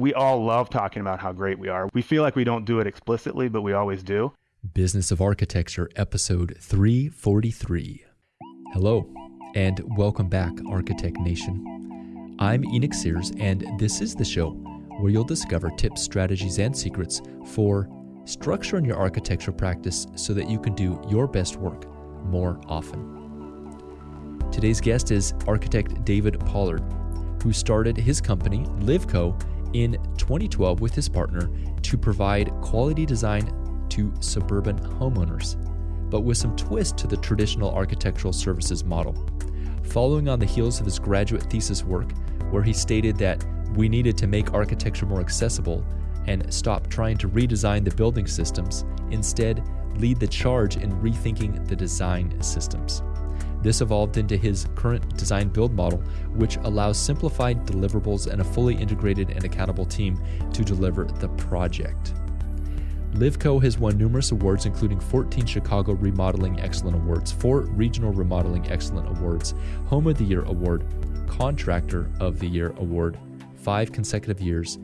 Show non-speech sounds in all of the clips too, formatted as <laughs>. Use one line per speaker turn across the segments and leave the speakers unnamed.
we all love talking about how great we are. We feel like we don't do it explicitly, but we always do.
Business of Architecture, episode 343. Hello, and welcome back, Architect Nation. I'm Enoch Sears, and this is the show where you'll discover tips, strategies, and secrets for structuring your architecture practice so that you can do your best work more often. Today's guest is architect David Pollard, who started his company, Livco, in 2012 with his partner to provide quality design to suburban homeowners, but with some twist to the traditional architectural services model. Following on the heels of his graduate thesis work, where he stated that we needed to make architecture more accessible and stop trying to redesign the building systems, instead, lead the charge in rethinking the design systems. This evolved into his current design build model, which allows simplified deliverables and a fully integrated and accountable team to deliver the project. Livco has won numerous awards, including 14 Chicago Remodeling Excellent Awards, 4 Regional Remodeling Excellent Awards, Home of the Year Award, Contractor of the Year Award, 5 consecutive years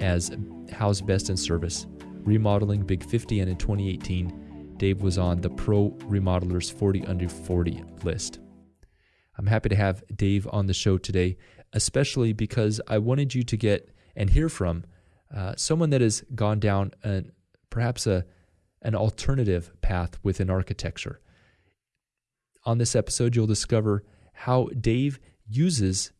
as Houzz Best in Service, Remodeling Big 50, and in 2018, Dave was on the Pro Remodelers 40 Under 40 list. I'm happy to have Dave on the show today, especially because I wanted you to get and hear from uh, someone that has gone down an, perhaps a, an alternative path within architecture. On this episode, you'll discover how Dave uses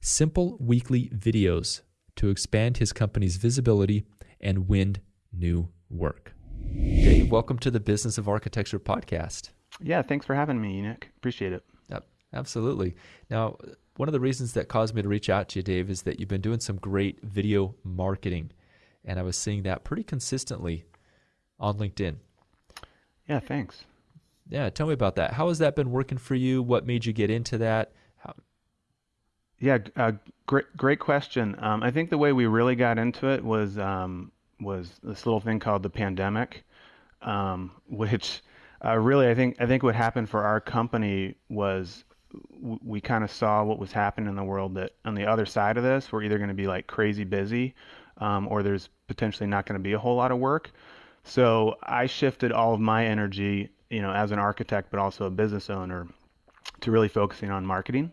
simple weekly videos to expand his company's visibility and win new work. Dave, welcome to the Business of Architecture podcast.
Yeah, thanks for having me, Enoch. Appreciate it.
Yep, absolutely. Now, one of the reasons that caused me to reach out to you, Dave, is that you've been doing some great video marketing, and I was seeing that pretty consistently on LinkedIn.
Yeah, thanks.
Yeah, tell me about that. How has that been working for you? What made you get into that? How...
Yeah, uh, great, great question. Um, I think the way we really got into it was um, was this little thing called the pandemic, um, which uh, really I think I think what happened for our company was we kind of saw what was happening in the world that on the other side of this we're either going to be like crazy busy um, or there's potentially not going to be a whole lot of work. So I shifted all of my energy, you know, as an architect but also a business owner, to really focusing on marketing.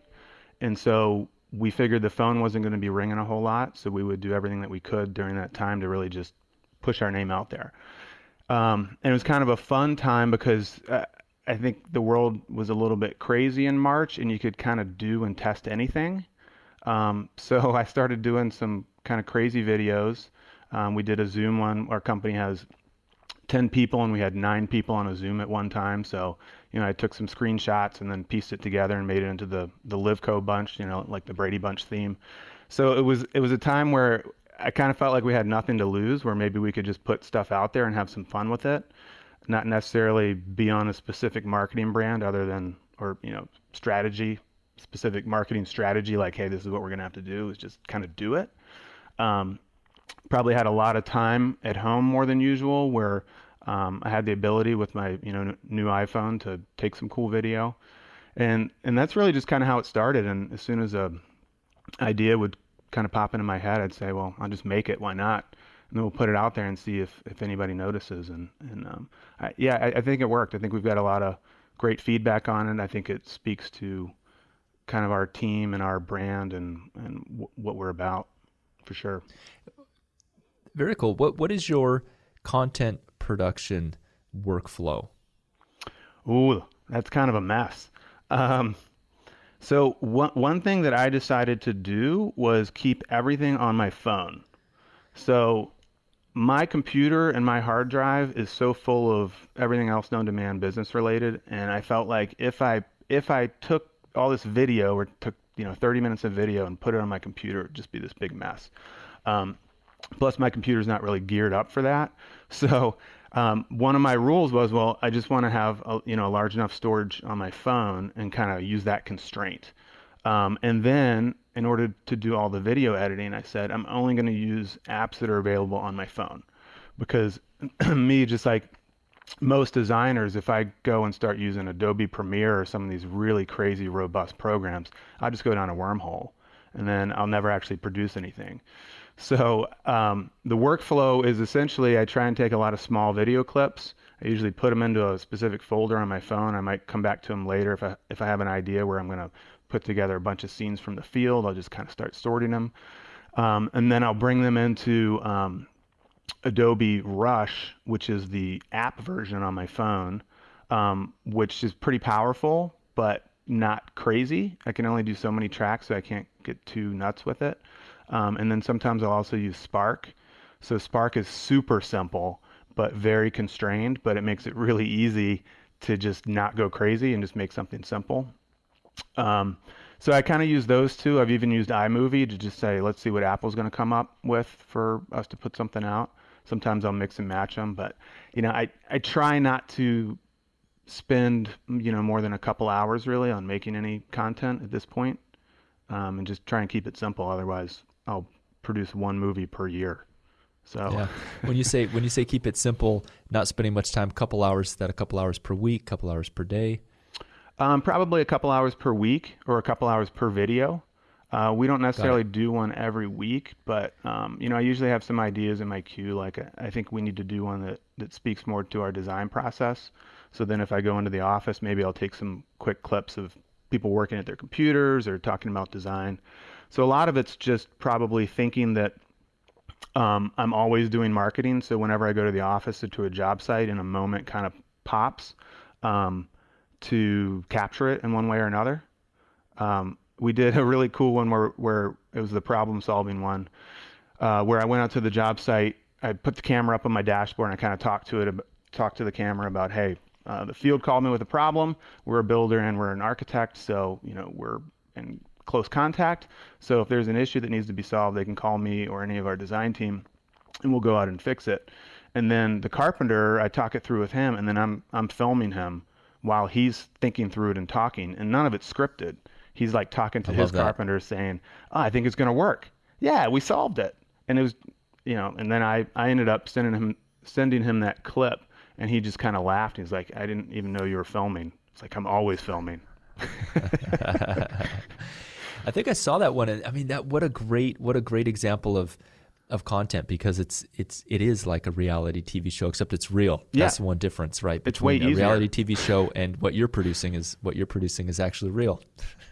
And so we figured the phone wasn't going to be ringing a whole lot, so we would do everything that we could during that time to really just push our name out there. Um, and it was kind of a fun time because uh, I think the world was a little bit crazy in March, and you could kind of do and test anything. Um, <laughs> so I started doing some kind of crazy videos. Um, we did a Zoom one. Our company has 10 people, and we had nine people on a Zoom at one time. So you know, I took some screenshots and then pieced it together and made it into the the Livco bunch, you know, like the Brady Bunch theme. So it was it was a time where I kind of felt like we had nothing to lose, where maybe we could just put stuff out there and have some fun with it, not necessarily be on a specific marketing brand other than or you know strategy specific marketing strategy like hey this is what we're going to have to do is just kind of do it um, probably had a lot of time at home more than usual where um, I had the ability with my you know new iPhone to take some cool video, and and that's really just kind of how it started. And as soon as a idea would kind of pop into my head, I'd say, well, I'll just make it. Why not? And then we'll put it out there and see if if anybody notices. And and um, I, yeah, I, I think it worked. I think we've got a lot of great feedback on it. I think it speaks to kind of our team and our brand and and w- what we're about for sure.
Very cool. What what is your content production workflow?
Ooh, that's kind of a mess. Um, so one one thing that I decided to do was keep everything on my phone. So my computer and my hard drive is so full of everything else known to man business related, and I felt like if I if I took all this video or took you know 30 minutes of video and put it on my computer, it'd just be this big mess. Um, plus, my computer's not really geared up for that. <laughs> So um, one of my rules was, well, I just want to have a, you know a large enough storage on my phone and kind of use that constraint. Um, and then, in order to do all the video editing, I said I'm only going to use apps that are available on my phone, because <clears throat> me, just like most designers, if I go and start using Adobe Premiere or some of these really crazy, robust programs, I just go down a wormhole, and then I'll never actually produce anything. So um, the workflow is essentially I try and take a lot of small video clips. I usually put them into a specific folder on my phone. I might come back to them later if I if I have an idea where I'm going to put together a bunch of scenes from the field. I'll just kind of start sorting them, um, and then I'll bring them into um, Adobe Rush, which is the app version on my phone, um, which is pretty powerful, but not crazy. I can only do so many tracks, so I can't get too nuts with it. Um, and then sometimes I'll also use Spark. So Spark is super simple, but very constrained, but it makes it really easy to just not go crazy and just make something simple. Um, so I kind of use those two. I've even used iMovie to just say, let's see what Apple's going to come up with for us to put something out. Sometimes I'll mix and match them, but you know, I, I try not to spend you know more than a couple hours really on making any content at this point, um, and just try and keep it simple. Otherwise, I'll produce one movie per year. So
yeah, <laughs> when you say when you say keep it simple, not spending much time, a couple hours, that a couple hours per week, couple hours per day.
Um, probably a couple hours per week or a couple hours per video. Uh, we don't necessarily do one every week, but um, you know, I usually have some ideas in my queue. Like I think we need to do one that that speaks more to our design process. So then, if I go into the office, maybe I'll take some quick clips of people working at their computers or talking about design. So a lot of it's just probably thinking that um, I'm always doing marketing. So whenever I go to the office or to a job site, in a moment kind of pops um, to capture it in one way or another. Um, we did <laughs> a really cool one where where it was the problem solving one, uh, where I went out to the job site. I put the camera up on my dashboard and I kind of talked to it, talked to the camera about, hey, uh, the field called me with a problem. We're a builder and we're an architect, so you know we're in close contact. So if there's an issue that needs to be solved, they can call me or any of our design team, and we'll go out and fix it. And then the carpenter, I talk it through with him, and then I'm I'm filming him while he's thinking through it and talking, and none of it's scripted he's like talking to his carpenter saying, oh, I think it's going to work. Yeah, we solved it. And it was, you know, and then I, I ended up sending him, sending him that clip and he just kind of laughed. He's like, I didn't even know you were filming. It's like, I'm always filming. <laughs> <laughs>
I think I saw that one. I mean, that what a great, what a great example of, of content because it's it's it is like a reality TV show except it's real. Yeah. That's the one difference, right?
Between
it's way a reality TV show and what you're producing is what you're producing is actually real.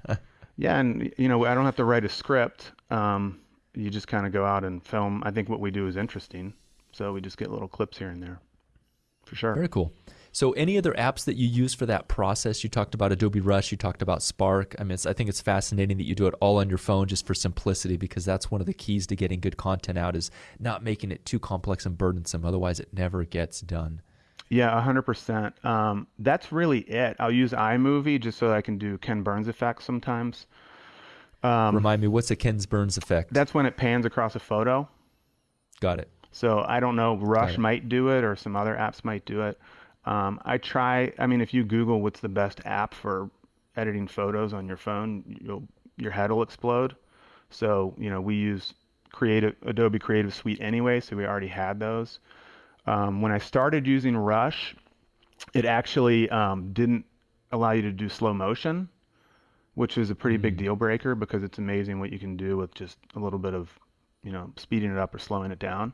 <laughs>
yeah, and you know I don't have to write a script. Um, you just kind of go out and film. I think what we do is interesting, so we just get little clips here and there, for sure.
Very cool. So, any other apps that you use for that process? You talked about Adobe Rush, you talked about Spark. I mean, I think it's fascinating that you do it all on your phone just for simplicity because that's one of the keys to getting good content out is not making it too complex and burdensome. Otherwise, it never gets done.
Yeah, 100%. Um, that's really it. I'll use iMovie just so I can do Ken Burns effects sometimes.
Um, Remind me, what's a Ken Burns effect?
That's when it pans across a photo.
Got it.
So I don't know, Rush might do it or some other apps might do it. Um, I try. I mean, if you Google what's the best app for editing photos on your phone, you'll your head will explode. So you know, we use Creative Adobe Creative Suite anyway, so we already had those. Um, when I started using Rush, it actually um, didn't allow you to do slow motion, which is a pretty mm-hmm. big mm. deal breaker because it's amazing what you can do with just a little bit of, you know, speeding it up or slowing it down.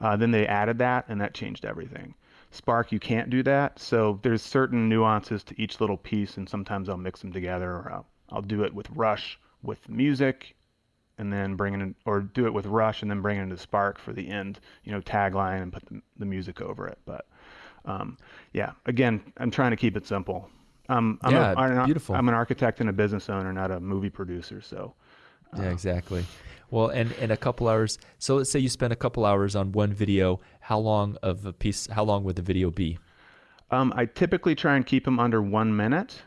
Uh, then they added that, and that changed everything. Spark, you can't do that. So there's certain nuances to each little piece, and sometimes I'll mix them together, or I'll, I'll do it with Rush with music, and then bring it in, or do it with Rush and then bring it into Spark for the end, you know, tagline and put the, the music over it. But um, yeah, again, I'm trying to keep it simple. Um, I'm
yeah,
a, I'm,
beautiful.
I'm an architect and a business owner, not a movie producer. So
yeah, exactly. Well, and, and a couple hours. So let's say you spend a couple hours on one video. How long of a piece? How long would the video be?
Um, I typically try and keep them under one minute.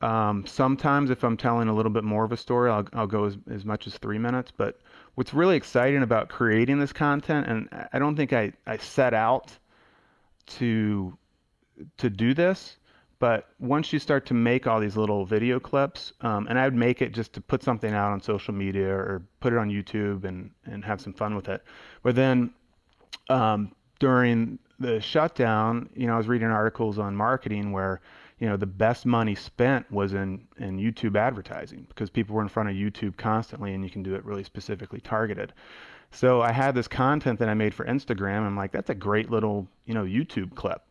Um, sometimes, if I'm telling a little bit more of a story, I'll, I'll go as, as much as three minutes. But what's really exciting about creating this content, and I don't think I, I set out to to do this, but once you start to make all these little video clips, um, and I would make it just to put something out on social media or put it on YouTube and, and have some fun with it. But then um, during the shutdown, you know, I was reading articles on marketing where, you know, the best money spent was in, in YouTube advertising because people were in front of YouTube constantly and you can do it really specifically targeted. So I had this content that I made for Instagram. I'm like, that's a great little, you know, YouTube clip.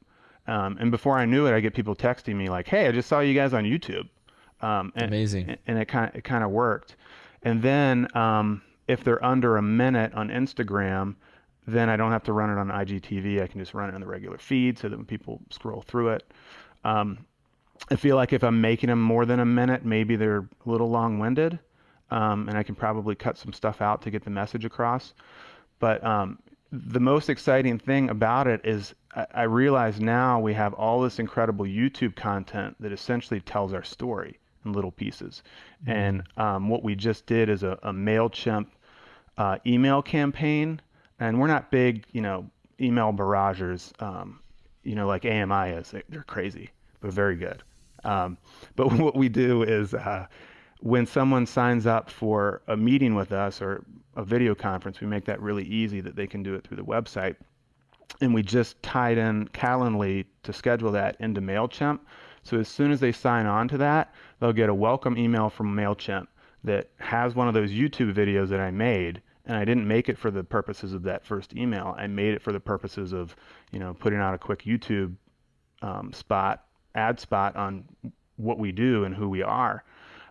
Um, and before I knew it, I get people texting me like, "Hey, I just saw you guys on YouTube."
Um, and, Amazing.
And it kind of it kind of worked. And then um, if they're under a minute on Instagram, then I don't have to run it on IGTV. I can just run it on the regular feed so that when people scroll through it. Um, I feel like if I'm making them more than a minute, maybe they're a little long-winded, um, and I can probably cut some stuff out to get the message across. But um, the most exciting thing about it is I, I realize now we have all this incredible YouTube content that essentially tells our story in little pieces. Mm-hmm. And um, what we just did is a, a Mailchimp uh, email campaign, and we're not big, you know, email barragers, um, you know, like AMI is. They're crazy, but very good. Um, but <laughs> what we do is uh, when someone signs up for a meeting with us or a video conference, we make that really easy that they can do it through the website. And we just tied in Calendly to schedule that into MailChimp. So as soon as they sign on to that, they'll get a welcome email from MailChimp that has one of those YouTube videos that I made. And I didn't make it for the purposes of that first email. I made it for the purposes of, you know, putting out a quick YouTube um, spot, ad spot on what we do and who we are.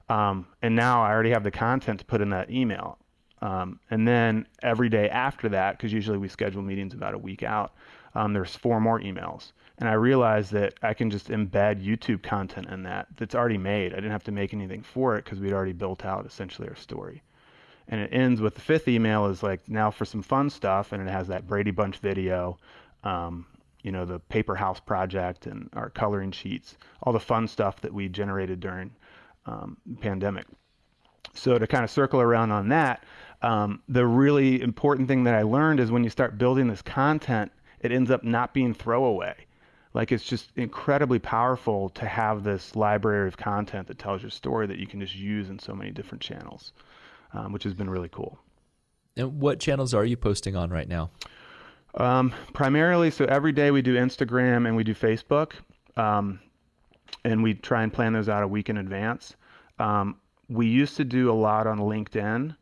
Um, and now I already have the content to put in that email. Um, and then every day after that, because usually we schedule meetings about a week out, um, there's four more emails. And I realized that I can just embed YouTube content in that that's already made. I didn't have to make anything for it because we'd already built out essentially our story. And it ends with the fifth email is like now for some fun stuff, and it has that Brady Bunch video, um, you know, the paper house project and our coloring sheets, all the fun stuff that we generated during um, pandemic. So to kind of circle around on that, um, the really important thing that I learned is when you start building this content, it ends up not being throwaway. Like it's just incredibly powerful to have this library of content that tells your story that you can just use in so many different channels, um, which has been really cool.
And what channels are you posting on right now?
Um, primarily, so every day we do Instagram and we do Facebook. Um, and we try and plan those out a week in advance. Um, we used to do a lot on LinkedIn,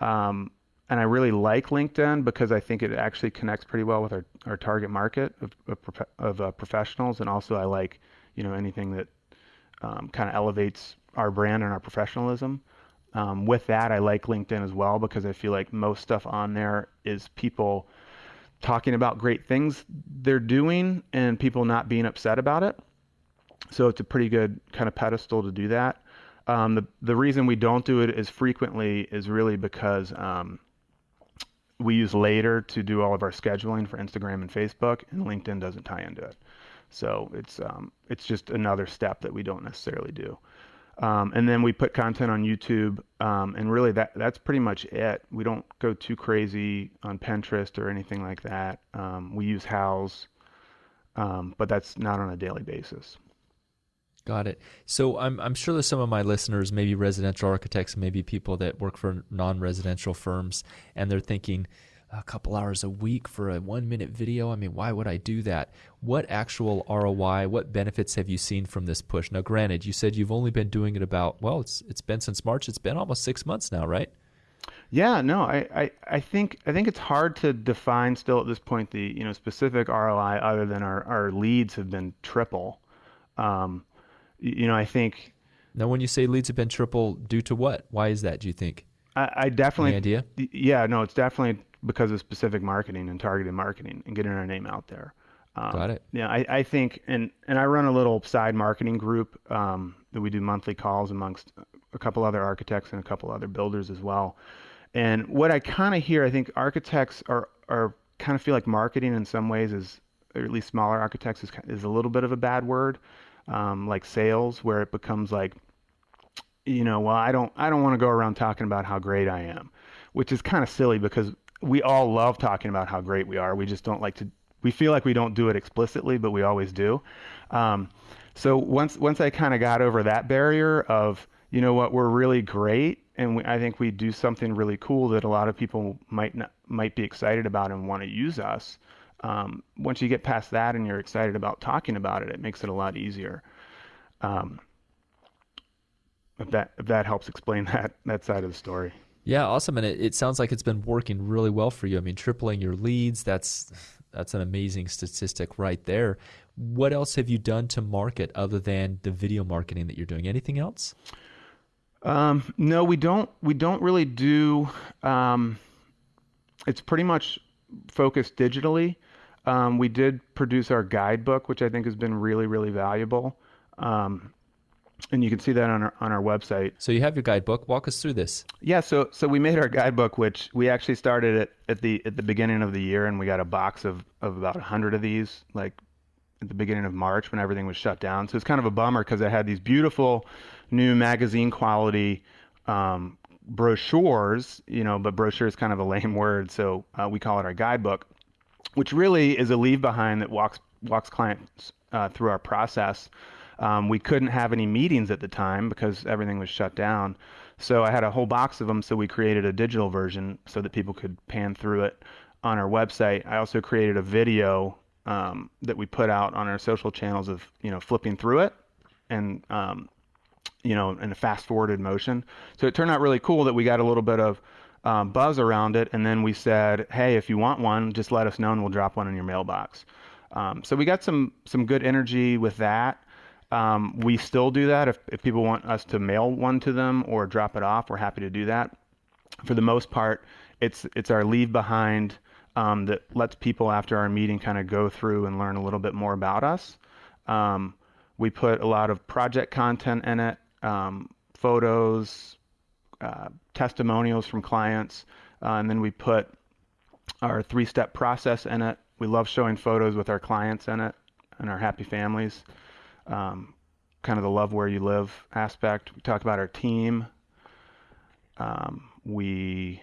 um, and I really like LinkedIn because I think it actually connects pretty well with our, our target market of, of, of uh, professionals, and also I like you know anything that um, kind of elevates our brand and our professionalism. Um, with that, I like LinkedIn as well because I feel like most stuff on there is people talking about great things they're doing and people not being upset about it. So it's a pretty good kind of pedestal to do that. Um, the the reason we don't do it as frequently is really because um, we use Later to do all of our scheduling for Instagram and Facebook, and LinkedIn doesn't tie into it. So it's um, it's just another step that we don't necessarily do. Um, and then we put content on YouTube, um, and really that that's pretty much it. We don't go too crazy on Pinterest or anything like that. Um, we use Houzz, um, but that's not on a daily basis.
Got it. So I'm I'm sure that some of my listeners, maybe residential architects, maybe people that work for non-residential firms, and they're thinking a couple hours a week for a one minute video. I mean, why would I do that? What actual ROI, what benefits have you seen from this push? Now, granted, you said you've only been doing it about well, it's it's been since March. It's been almost six months now, right?
Yeah, no, I, I, I think I think it's hard to define still at this point the you know specific ROI other than our, our leads have been triple. Um, you know, I think.
Now, when you say leads have been triple, due to what? Why is that? Do you think?
I, I definitely.
Any idea?
Yeah, no, it's definitely because of specific marketing and targeted marketing and getting our name out there.
Um, Got it.
Yeah, I, I think, and and I run a little side marketing group um, that we do monthly calls amongst a couple other architects and a couple other builders as well. And what I kind of hear, I think architects are are kind of feel like marketing in some ways is, or at least smaller architects is is a little bit of a bad word um, like sales, where it becomes like, you know, well, I don't, I don't want to go around talking about how great I am, which is kind of silly because we all love talking about how great we are. We just don't like to. We feel like we don't do it explicitly, but we always do. Um, so once once I kind of got over that barrier of, you know what, we're really great, and we, I think we do something really cool that a lot of people might not might be excited about and want to use us um, once you get past that and you're excited about talking about it, it makes it a lot easier. Um, if that if that helps explain <laughs> that that side of the story.
Yeah, awesome. And it, it sounds like it's been working really well for you. I mean, tripling your leads, that's that's an amazing statistic right there. What else have you done to market other than the video marketing that you're doing? Anything else?
Um, no, we don't. We don't really do. Um, it's pretty much focused digitally. Um, we did produce our guidebook, which I think has been really, really valuable. Um, and you can see that on our on our website.
So you have your guidebook. Walk us through this.
Yeah, so so we made our guidebook, which we actually started it at the at the beginning of the year, and we got a box of of about hundred of these, like at the beginning of March when everything was shut down. So it's kind of a bummer because I had these beautiful new magazine quality um, brochures, you know, but brochure is kind of a lame <laughs> word, so uh, we call it our guidebook, which really is a leave behind that walks walks clients uh, through our process. Um, we couldn't have any meetings at the time because everything was shut down. So I had a whole box of them. So we created a digital version so that people could pan through it on our website. I also created a video um, that we put out on our social channels of you know flipping through it and um, you know in a fast forwarded motion. So it turned out really cool that we got a little bit of um, buzz around it, and then we said, hey, if you want one, just let us know and we'll drop one in your mailbox. Um, so we got some some good energy with that. Um, we still do that if, if people want us to mail one to them or drop it off. We're happy to do that. For the most part, it's it's our leave behind um, that lets people after our meeting kind of go through and learn a little bit more about us. Um, we put a lot of project content in it, um, photos, uh, testimonials from clients, uh, and then we put our three-step process in it. We love showing photos with our clients in it and our happy families. Um, kind of the love where you live aspect. We talk about our team. Um, we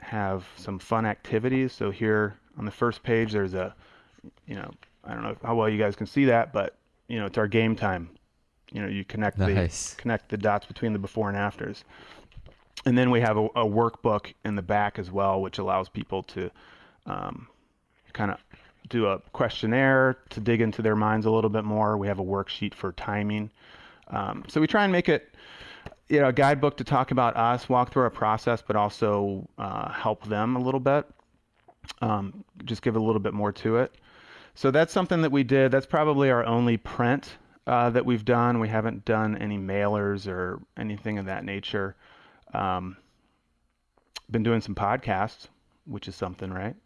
have some fun activities. So here on the first page, there's a, you know, I don't know how well you guys can see that, but you know, it's our game time. You know, you connect nice. the connect the dots between the before and afters. And then we have a, a workbook in the back as well, which allows people to um, kind of do a questionnaire to dig into their minds a little bit more. We have a worksheet for timing. Um, so we try and make it you know, a guidebook to talk about us, walk through our process, but also uh, help them a little bit. Um, just give a little bit more to it. So that's something that we did. That's probably our only print uh, that we've done. We haven't done any mailers or anything of that nature. Um, been doing some podcasts, which is something, right?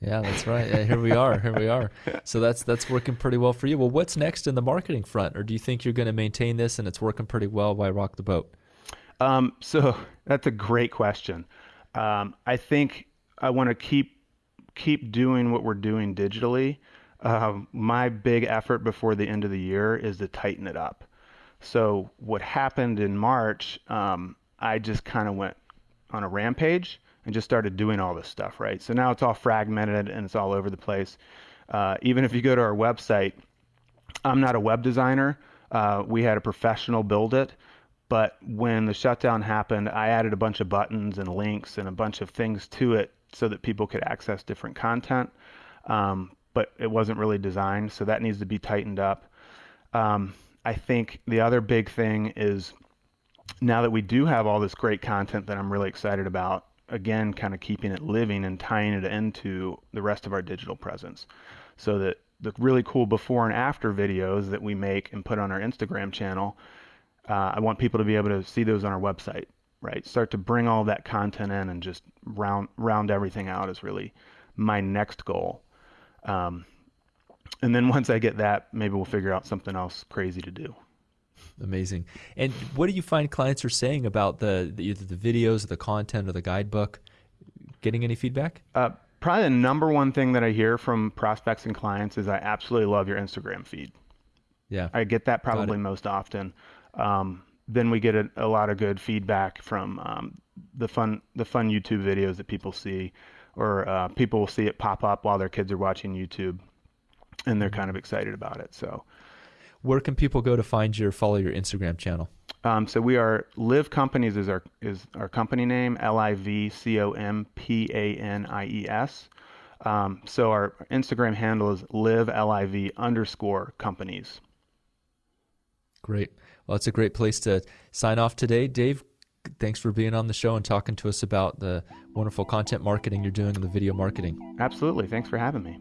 Yeah, that's right. Yeah, here we are. Here we are. <laughs> So that's that's working pretty well for you. Well, what's next in the marketing front, or do you think you're going to maintain this and it's working pretty well? Why rock the boat?
Um, so <laughs> that's a great question. Um, I think I want to keep keep doing what we're doing digitally. Um, my big effort before the end of the year is to tighten it up. So what happened in March, um, I just kind of went on a rampage and just started doing all this stuff, right? So now it's all fragmented and it's all over the place. Uh, even if you go to our website, I'm not a web designer. Uh, we had a professional build it. But when the shutdown happened, I added a bunch of buttons and links and a bunch of things to it so that people could access different content. Um, but it wasn't really designed, so that needs to be tightened up. Um, I think the other big thing is now that we do have all this great content that I'm really excited about, again, kind of keeping it living and tying it into the rest of our digital presence so that the really cool before and after videos that we make and put on our Instagram channel, uh, I want people to be able to see those on our website, right? Start to bring all that content in and just round round everything out is really my next goal. Um, and then <laughs> once I get that, maybe we'll figure out something else crazy to do.
Amazing. And what do you find clients are saying about the, the either the videos, or the content, or the guidebook? Getting any feedback?
Uh, probably the number one thing that I hear from prospects and clients is I absolutely love your Instagram feed.
Yeah,
I get that probably most often. Um, then we get a, a, lot of good feedback from um, the fun the fun YouTube videos that people see, or uh, people will see it pop up while their kids are watching YouTube, and they're mm-hmm. kind of excited about it. So
where can people go to find your follow your Instagram channel?
Um, so we are Liv Companies is our is our company name L I V C O M P A N I E S. Um, so our Instagram handle is live L I V underscore companies.
Great. Well, it's a great place to sign off today, Dave. thanks for being on the show and talking to us about the wonderful content marketing you're doing and the video marketing.
Absolutely. Thanks for having me.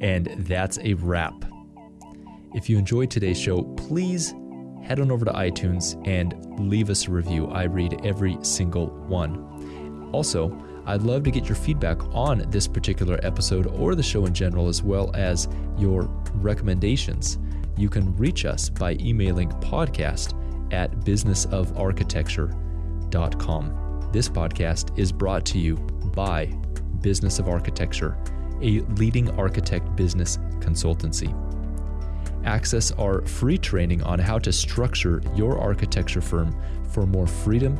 And that's a wrap. If you enjoyed today's show, please head on over to iTunes and leave us a review. I read every single one. Also, I'd love to get your feedback on this particular episode or the show in general, as well as your recommendations. You can reach us by emailing podcast at businessofarchitecture.com. This podcast is brought to you by Business of Architecture, a leading architect business consultancy. Access our free training on how to structure your architecture firm for more freedom,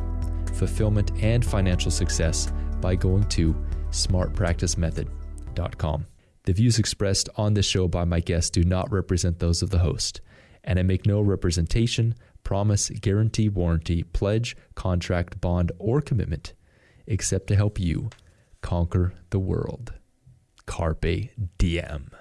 fulfillment, and financial success by going to smartpracticemethod.com. The views expressed on this show by my guests do not represent those of the host, and I make no representation, promise, guarantee, warranty, pledge, contract, bond, or commitment except to help you conquer the world. Carpe diem.